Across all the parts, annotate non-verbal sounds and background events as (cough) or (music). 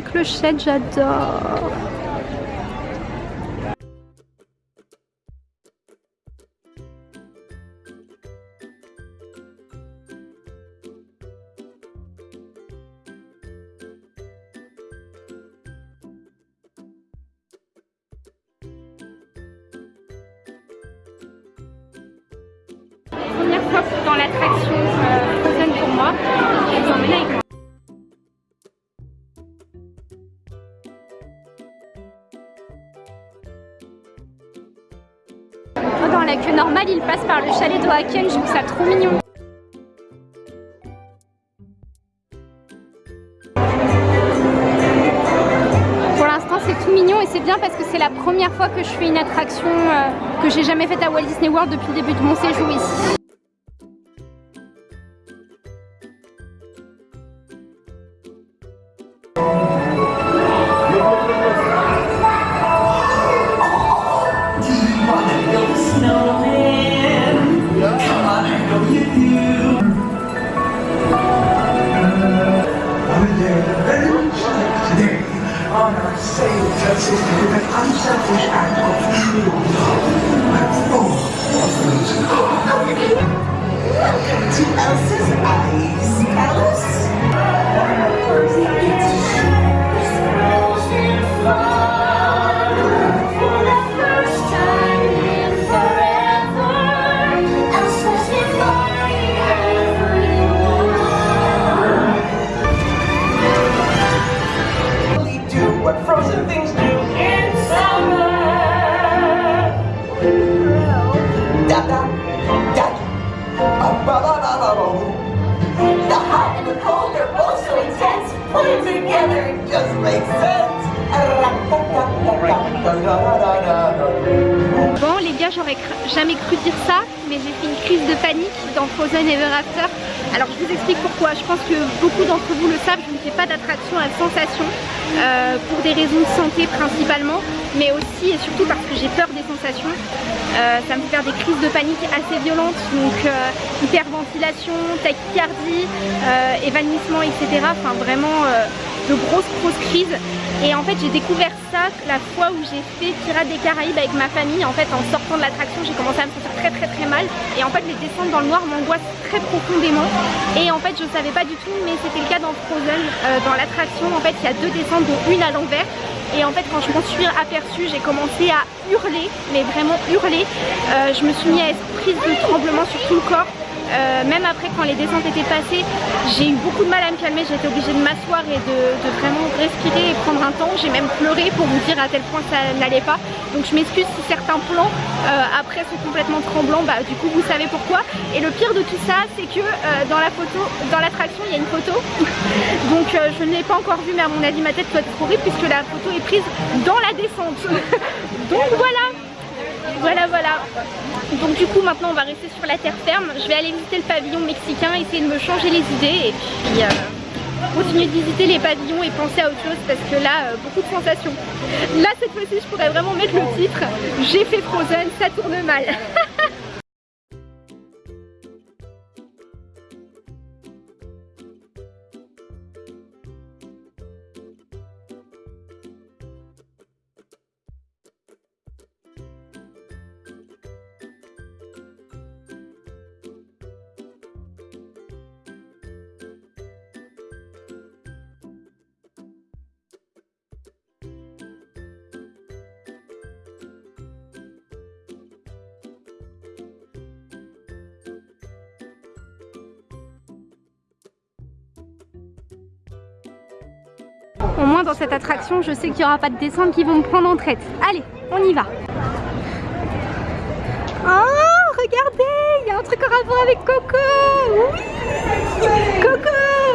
clochette, j'adore. Première fois dans l'attraction euh, Frozen pour moi, il passe par le chalet de Haken, je trouve ça trop mignon. Pour l'instant, c'est tout mignon et c'est bien parce que c'est la première fois que je fais une attraction euh, que j'ai jamais faite à Walt Disney World depuis le début de mon séjour ici. Bon les gars j'aurais jamais cru dire ça mais j'ai fait une crise de panique dans Frozen Ever After. Alors je vous explique pourquoi. Je pense que beaucoup d'entre vous le savent je ne fais pas d'attraction à sensation euh, pour des raisons de santé principalement mais aussi et surtout parce que j'ai peur des sensations. Euh, ça me fait faire des crises de panique assez violentes donc euh, hyperventilation, tachycardie, évanouissement etc enfin vraiment de grosses grosses crises et en fait j'ai découvert ça la fois où j'ai fait Pirates des Caraïbes avec ma famille. En fait en sortant de l'attraction j'ai commencé à me sentir très très très mal. Et en fait les descentes dans le noir m'angoissent très profondément. Et en fait je savais pas du tout mais c'était le cas dans Frozen. Euh, dans l'attraction en fait il y a deux descentes dont une à l'envers. Et en fait quand je m'en suis aperçue j'ai commencé à hurler, mais vraiment hurler. Euh, je me suis mis à être prise de tremblement sur tout le corps. Euh, même après quand les descentes étaient passées, j'ai eu beaucoup de mal à me calmer, été obligée de m'asseoir et de, vraiment respirer et prendre un temps. J'ai même pleuré pour vous dire à quel point ça n'allait pas. Donc je m'excuse si certains plans euh, après sont complètement tremblants, bah du coup vous savez pourquoi. Et le pire de tout ça, c'est que euh, dans la photo, dans l'attraction, il y a une photo. (laughs) Donc je ne l'ai pas encore vue, mais à mon avis ma tête doit être horrible puisque la photo est prise dans la descente. (laughs) Donc voilà voilà voilà. Donc du coup maintenant on va rester sur la terre ferme. Je vais aller visiter le pavillon mexicain essayer de me changer les idées et puis euh, continuer de visiter les pavillons et penser à autre chose parce que là euh, beaucoup de sensations. Là cette fois-ci je pourrais vraiment mettre le titre. J'ai fait Frozen ça tourne mal (laughs) Dans cette attraction, je sais qu'il n'y aura pas de descente qui vont me prendre en traite. Allez, on y va. Oh, regardez, il y a un truc en rapport avec Coco. Coco.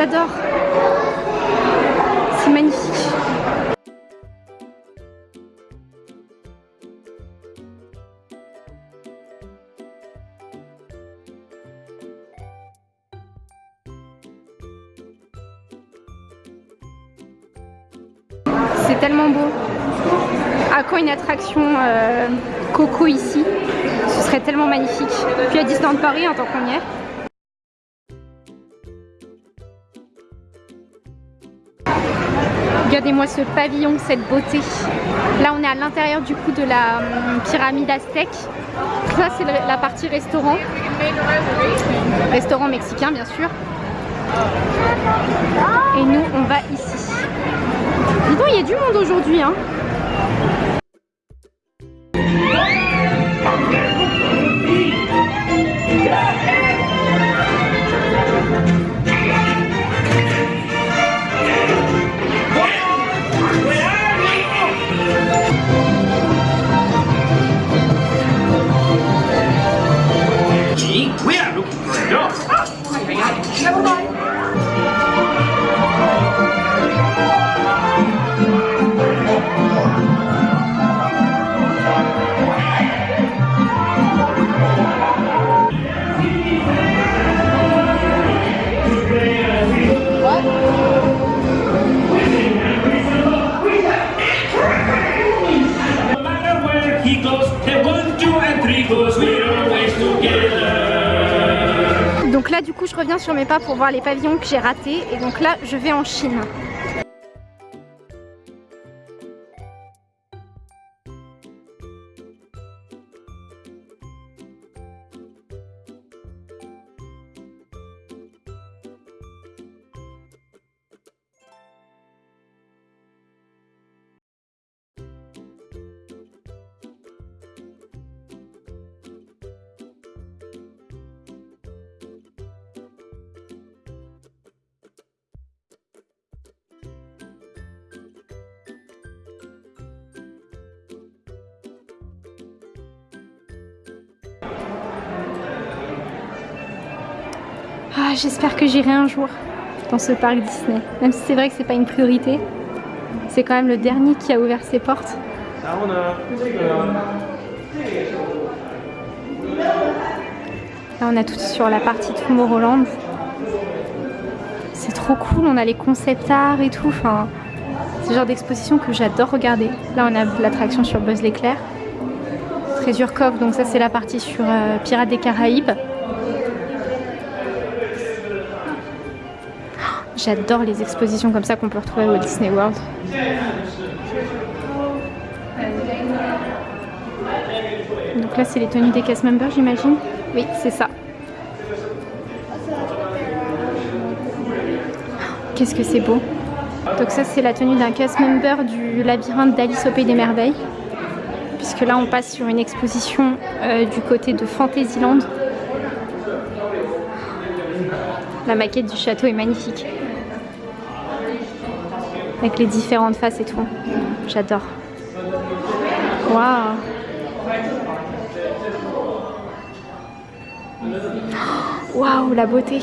J'adore. C'est magnifique. C'est tellement beau. À quand une attraction euh, Coco ici? Ce serait tellement magnifique. Puis à Disneyland Paris en tant qu'on y est. Regardez-moi ce pavillon, cette beauté. Là, on est à l'intérieur du coup de la hum, pyramide aztèque. Ça, c'est la partie restaurant. Restaurant mexicain, bien sûr. Et nous, on va ici. Dis donc, il y a du monde aujourd'hui. Hein. Reviens sur mes pas pour voir les pavillons que j'ai ratés. Et donc là, je vais en Chine. Ah, j'espère que j'irai un jour dans ce parc Disney. Même si c'est vrai que c'est pas une priorité. C'est quand même le dernier qui a ouvert ses portes. Là, on a tout sur la partie Tomorrowland. C'est trop cool, on a les concept art et tout. Enfin, c'est le genre d'exposition que j'adore regarder. Là, on a l'attraction sur Buzz l'éclair. Treasure Cove, donc ça, c'est la partie sur euh, Pirates des Caraïbes. J'adore les expositions comme ça qu'on peut retrouver au Disney World. Donc là, c'est les tenues des cast members, j'imagine? Oui, c'est ça. Qu'est-ce que c'est beau Donc ça, c'est la tenue d'un cast member du labyrinthe d'Alice au Pays des Merveilles. Puisque là, on passe sur une exposition euh, du côté de Fantasyland. La maquette du château est magnifique. Avec les différentes faces et tout. J'adore. Waouh Waouh, la beauté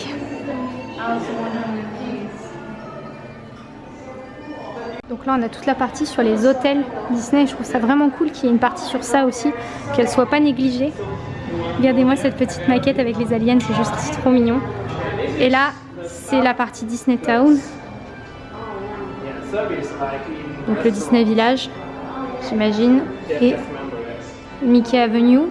Donc là, on a toute la partie sur les hôtels Disney. Je trouve ça vraiment cool qu'il y ait une partie sur ça aussi, qu'elle soit pas négligée. Regardez-moi cette petite maquette avec les aliens, c'est juste trop mignon. Et là, c'est la partie Disney Town. Donc le Disney Village, j'imagine. Et Mickey Avenue.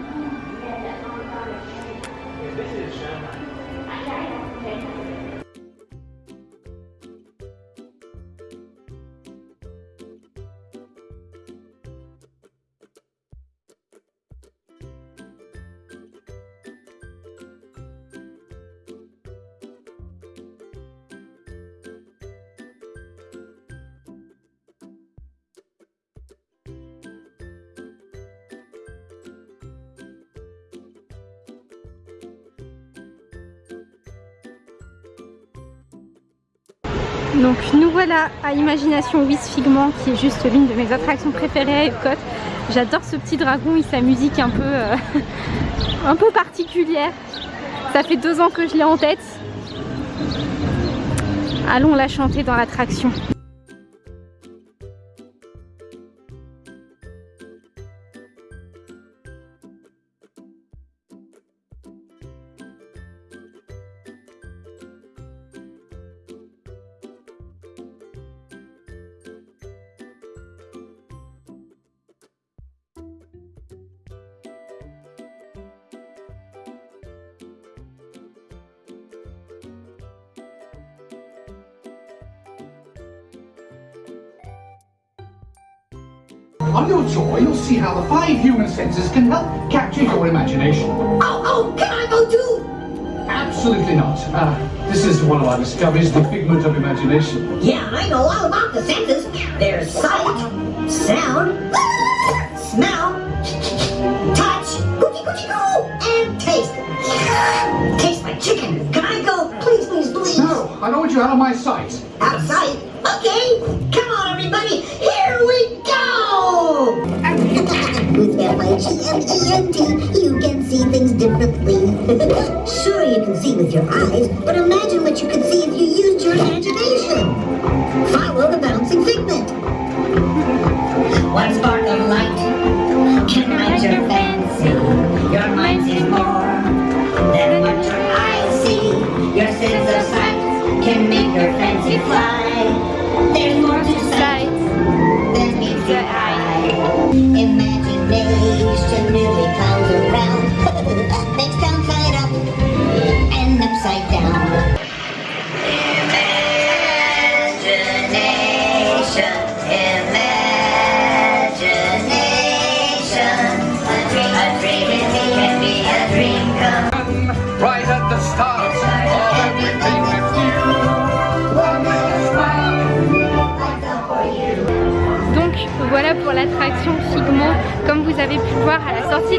Donc nous voilà à Imagination With Figment qui est juste l'une de mes attractions préférées à Epcot. J'adore ce petit dragon et sa musique un peu, euh, (laughs) un peu particulière. Ça fait deux ans que je l'ai en tête. Allons la chanter dans l'attraction. On your tour, you'll see how the five human senses can help capture your imagination. Oh, oh, can I go too? Absolutely not. Uh, this is one of our discoveries, the figment of imagination. Yeah, I know all about the senses. There's sight, sound, smell, touch, cookie cookie coo, and taste. Taste like chicken. Can I go? Please, please, please. No, I don't want you out of my sight. Out of sight. 20, you can see things differently. (laughs) sure, you can see with your eyes, but imagine what you could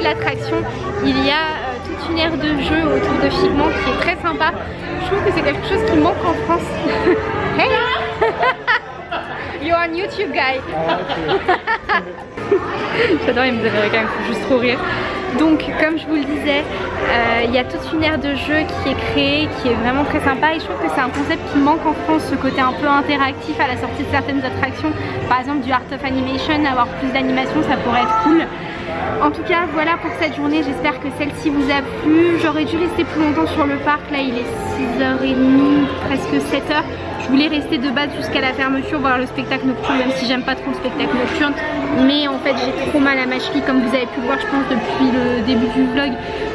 l'attraction, il y a euh, toute une aire de jeu autour de Figment qui est très sympa. Je trouve que c'est quelque chose qui manque en France. (laughs) hey (laughs) You're on YouTube guy (laughs) J'adore les américains, il faut juste trop rire. Donc comme je vous le disais, euh, il y a toute une aire de jeu qui est créée, qui est vraiment très sympa et je trouve que c'est un concept qui manque en France, ce côté un peu interactif à la sortie de certaines attractions. Par exemple du Art of Animation, avoir plus d'animation ça pourrait être cool. En tout cas voilà pour cette journée, j'espère que celle-ci vous a plu. J'aurais dû rester plus longtemps sur le parc, là il est 6h30, presque 7h. Je voulais rester de base jusqu'à la fermeture, voir le spectacle nocturne, même si j'aime pas trop le spectacle nocturne. Mais en fait j'ai trop mal à ma cheville, comme vous avez pu le voir je pense depuis le début du vlog.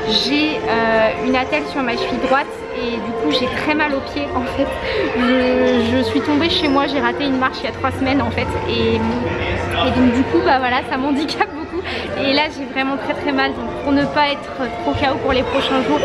J'ai euh, une attelle sur ma cheville droite et du coup j'ai très mal aux pieds en fait. Je, suis tombée chez moi, j'ai raté une marche il y a trois semaines en fait. Et, et donc du coup bah voilà ça m'handicape Et là j'ai vraiment très très mal donc pour ne pas être trop KO pour les prochains jours,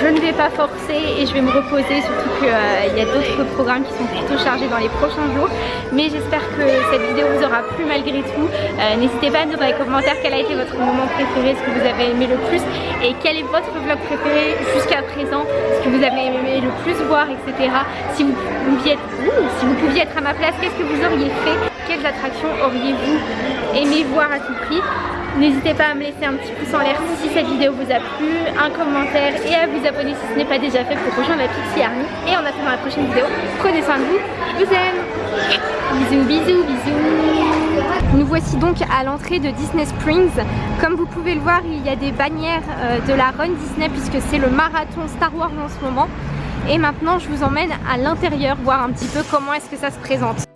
je ne vais pas forcer et je vais me reposer surtout qu'il y a d'autres programmes qui sont plutôt chargés dans les prochains jours. Mais j'espère que cette vidéo vous aura plu malgré tout. Euh, N'hésitez pas à me dire dans les commentaires quel a été votre moment préféré, ce que vous avez aimé le plus et quel est votre vlog préféré jusqu'à présent, ce que vous avez aimé le plus voir, etc. Si vous pouviez être, si vous pouviez être à ma place, qu'est-ce que vous auriez fait? Quelles attractions auriez-vous aimé voir à tout prix N'hésitez pas à me laisser un petit pouce en l'air si cette vidéo vous a plu, un commentaire et à vous abonner si ce n'est pas déjà fait pour rejoindre la Pixie Army. Et en attendant la prochaine vidéo, prenez soin de vous, je vous aime Bisous, bisous, bisous Nous voici donc à l'entrée de Disney Springs. Comme vous pouvez le voir, il y a des bannières euh, de la Run Disney puisque c'est le marathon Star Wars en ce moment. Et maintenant, je vous emmène à l'intérieur voir un petit peu comment est-ce que ça se présente.